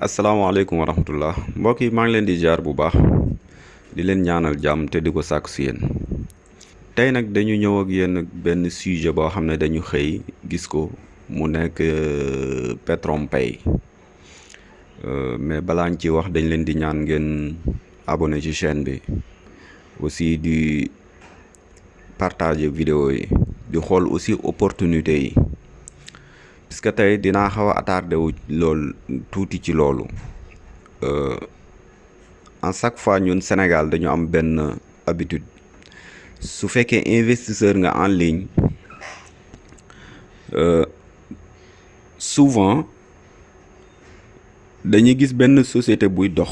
asalaamaaleykum wa rahmatullah mbokk yi maa ngi di jaar bu baax. Di leen ñaanal jàmm te di ko sàkku si yéen. Tey nag dañu ñëw ak yéen benn sujet boo xam ne dañu xëy gis ko. Mu nekk PetronPay mais balaa ñu ci wax dañ leen di ñaan ngeen abonné ci chaîne bi. Aussi di partager vidéo yi. Di xool aussi opportunité yi puisque tey dinaa xaw a attardé wu loolu tuuti ci loolu. En chaque fois ñun Sénégal dañu am benn habitude. Su fekkee investisseur nga en ligne souvent dañuy gis benn société buy dox.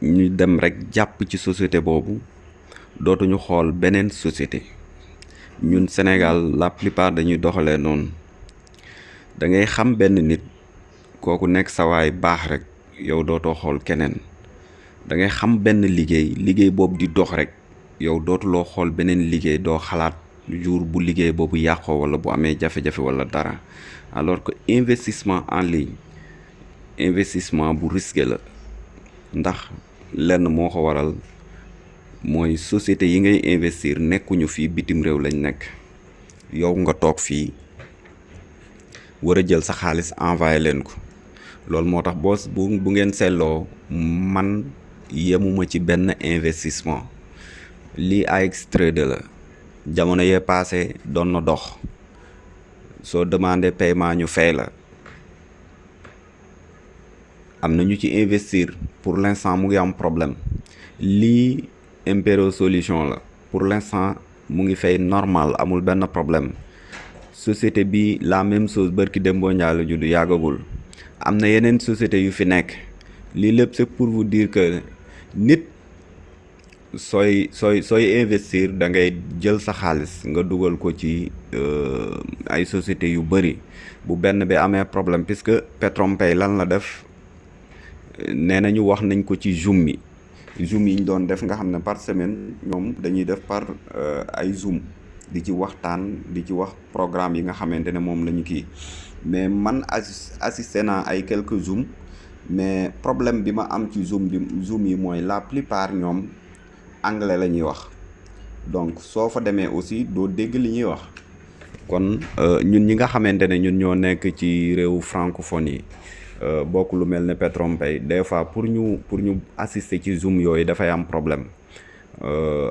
Ñu dem rek jàpp ci société boobu dootuñu xool beneen société. Ñun Sénégal la plupart dañuy doxalee noonu da ngay xam benn nit kooku nekk sa waay baax rek yow dootoo xool keneen. Da ngay xam benn liggéey liggéey boobu di dox rek yow dootuloo xool beneen liggéey doo xalaat jour bu liggéey boobu yàqoo wala bu amee jafe-jafe wala dara. Alors que investissement en ligne investissement bu risqué la. Ndax lenn moo waral mooy société yi ngay investir nekkuñu fii bitim réew lañ nekk. Yow nga war a jël sa xaalis envoyé leen ko. Loolu moo tax boo bu bu ngeen seetloo man yemuma ci benn investissement. Lii AX Trader la. Jamono yee passé doon na dox. Soo demandé paiement ñu fay la. Am ñu ci investir. Pour l'instant mu ngi am problème. Lii Impero solution la. Pour l'instant mu ngi fay normal amul benn problème société bi la même chose bërki Dembo Ndiaye la judd yàggagul. Am na yeneen société yu fi nekk. Lii lépp c'est pour vous dire que nit sooy sooy sooy investir da ngay jël sa xaalis nga dugal ko ci ay sociétés yu bëri bu benn bi amee problème puisque PetronPay lan la def? Nee nañu wax nañ ko ci zoom yi. Ñu doon def nga xam ne par semaine ñoom dañuy def par ay zoom di ci waxtaan di ci wax programme yi nga xamante ne moom la ñu kii. Mais man assisté ay quelques zoom mais problème bi am ci zoom bi zoom yi mooy la plupart ñoom anglais la wax. Donc soo fa aussi dégg wax. Kon ñun ñi nga xamante ne ñun ñoo nekk ci réew francophone yi bokk lu mel ne PetronPay des fois pour ñu pour ñu assister ci zoom yooyu dafay am problème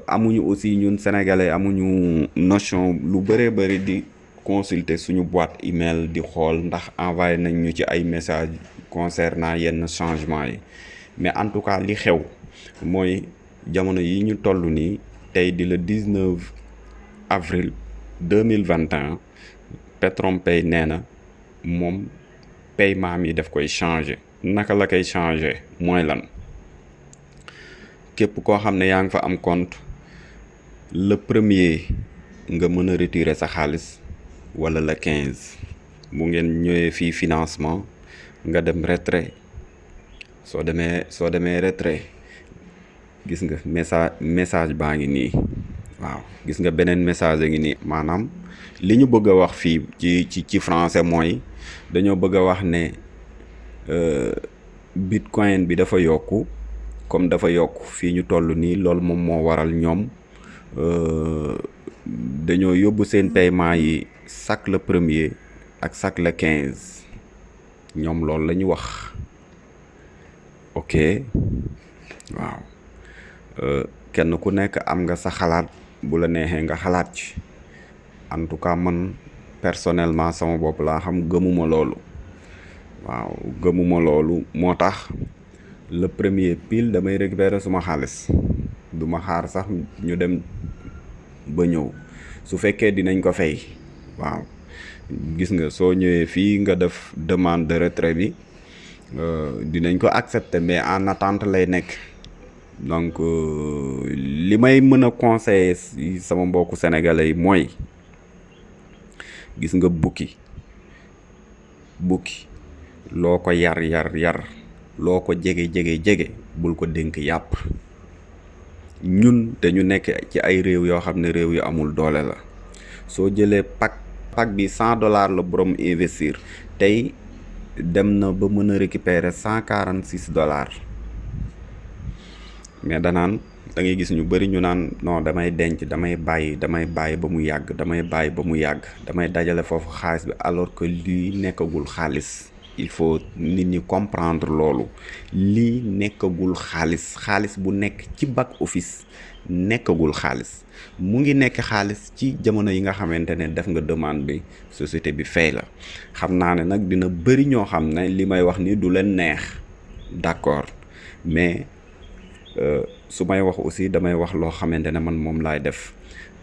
amuñu aussi ñun sénégalais amuñu notion lu bëree bëri di consulter suñu boîte email di xool ndax envoyé nañ ñu ci ay message concernant yenn changement mais en tout cas li xew mooy jamono yi ñu toll nii tey di le 19 avril 2021 PetronPay nee na moom paiement mi daf koy changer. Naka la koy changer? Mooy lan? Képp koo xam ne yaa fa am compte le premier nga mën a retirer sa xaalis wala le quinze. Bu ngeen ñëwee fii financement nga dem retrait. Soo demee soo demee retrait gis nga message message baa ngi nii. Waaw gis nga beneen message a ngi nii. Maanaam li ñu bëgg a wax fii ci ci ci français mooy dañoo bëgg a wax ne bitcoin bi dafa yokku comme dafa yokk fii ñu toll nii loolu moom moo waral ñoom dañoo yóbbu seen paiement yi chaque le premier ak chaque le quinze. Ñoom loolu la ñu wax. Ok? Waaw. Kenn ku nekk am nga sa xalaat bu la neexee nga xalaat ci. En tout cas man personnellement sama bopp laa xam gëmuma loolu. Waaw gëmuma loolu moo tax le premier pile damay récupérer suma xaalis. Du ma xaar sax ñu dem ba ñëw. Su fekkee dinañ ko fay waaw. Gis nga soo ñëwee fii nga def demande de retrait bi dinañ ko accepter mais en attente lay nekk. Donc li may mën a conseiller sama mbokku sénégalais mooy gis nga bukki. Bukki. Loo yar yar yar loo ko jege jege jege bul ko dénk yàpp. Ñun dañu nekk ci ay réew yoo xam ne réew yu amul doole la. Soo jëlee pack pack bi cent dollars la borom investir. Tey dem na ba mën a récupérer cent quarante six dollars. Mais danaan da ngay gis ñu bëri ñu naan non damay denc damay bàyyi damay bàyyi ba mu yàgg damay bàyyi ba mu yàgg damay dajale foofu xaalis bi alors que lii nekkagul xaalis il faut nit ñi comprendre loolu. Lii nekkagul xaalis xaalis bu nekk ci back office nekkagul xaalis. Mu ngi nekk xaalis ci jamono yi nga xamante ne def nga demande bi société bi fay la. Xam naa ne nag dina bëri ñoo xam ne li may wax ni du leen neex d'accord. Mais su may wax aussi damay wax loo xamante ne man moom laay def.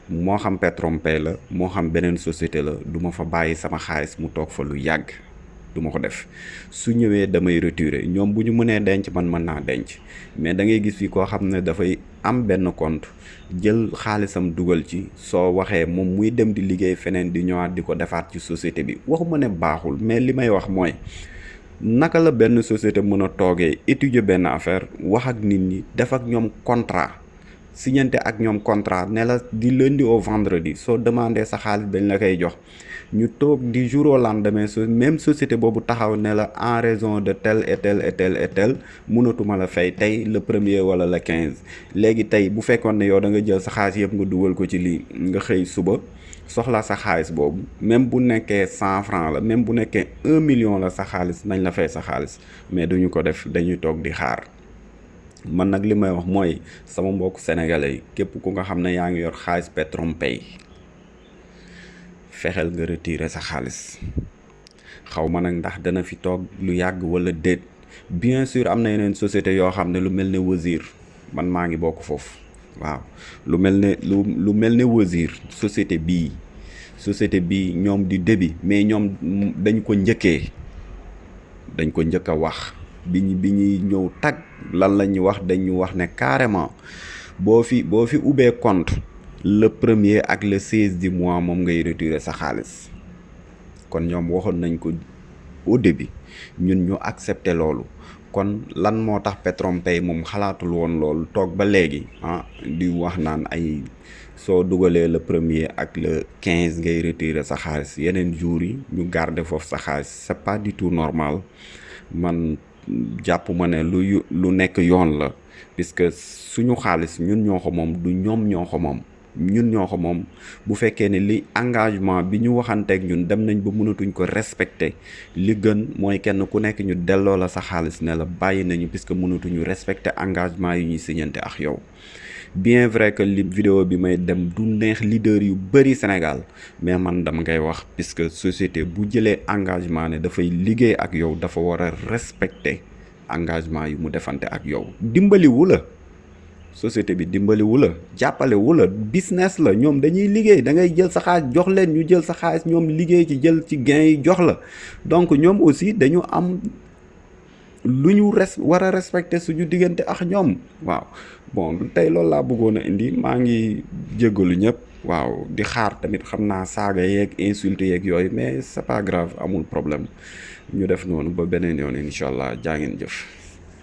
Moo xam Petronpay la moo xam beneen société la du ma fa bàyyi sama xaalis mu toog fa lu yàgg du ma ko def. Su ñëwee damay retirer. Ñoom bu ñu mënee denc man mën naa denc. Mais da ngay gis fi koo xam ne dafay am benn compte jël xaalisam dugal ci soo waxee moom muy dem di liggéey feneen di ñëwaat di ko defaat ci société bi. Waxuma ne baaxul mais li may wax mooy naka la benn société mën a étudier benn affaire wax ak nit ñi def ak ñoom contrat signante ak ñoom contrat la di lundi au vendredi soo demandé sa xaalis dañ la koy jox. ñu toog di jour au lendemain même société taxaw en raison de tel et tel et tel et tel mënatuma la fay le premier le quinze. bu yow da nga jël sa nga ko ci lii nga même bu nekkee cent franc la même un million la sa nañ la mais duñu ko def dañuy di man nag li may wax mooy sama mbokk sénégalais képp ku nga xam ne yaa ngi yor xaalis Petronpay fexeel nga retirer sa xaalis. Xaw ma nag ndax dana fi toog lu yàgg wala déet. Bien sûr am na société yoo xam ne lu mel ne Wazir man maa ngi bokk foofu. Waaw lu mel ne lu lu mel ne Wazir société bii société bii ñoom di débit mais ñoom dañ ko njëkkee dañ ko njëkk wax bi ñu bi ñuy ñëw tag lan la ñuy wax dañu wax ne carrément boo fi boo fi compte le premier ak le seize du mois moom ngay retirer sa xaalis. Kon ñoom waxoon nañ ko au début ñun ñu accepter kon lan moo tax Petronpay moom xalaatul woon loolu? Toog ba ah di wax naan ay soo dugalee le premier ak le quinze ngay retirer sa xaalis. Yeneen jours yi ñu garder foofu sa xaalis. C'est pas du tout normal. Man jàpp ma ne lu lu nekk yoon la. Puisque suñu xaalis ñun ñoo du ñun ñoo ko bu fekkee ne li engagement bi ñu waxanteeg ñun dem nañ ba mënatuñ ko respecter li gën mooy kenn ku nekk ñu la sa la respecter engagement yi bien vrai que li vidéo bi may dem du neex leader yu bëri Sénégal mais man dama ngay wax puisque société bu jëlee engagement ne dafay liggéey ak yow dafa respecter engagement yu mu defante ak yow. Dimbaliwu la société bi dimbaliwu la jàppalewu la business la ñoom dañuy liggéey da ngay jël sa xaalis jox leen ñu jël sa xaalis ñoom liggéey ci jël ci gain yi jox la. Donc ñoom aussi dañu am lu ñu res war a respecter suñu diggante ak ñoom. Waaw. Bon tey loolu laa bëggoon a indi maa ngi jéggalu ñëpp. Waaw di xaar tamit xam naa saaga insulte yeeg mais c'est pas grave amul problème. Ñu def noonu ba beneen yoon incha allah. Jaa ngeen jëf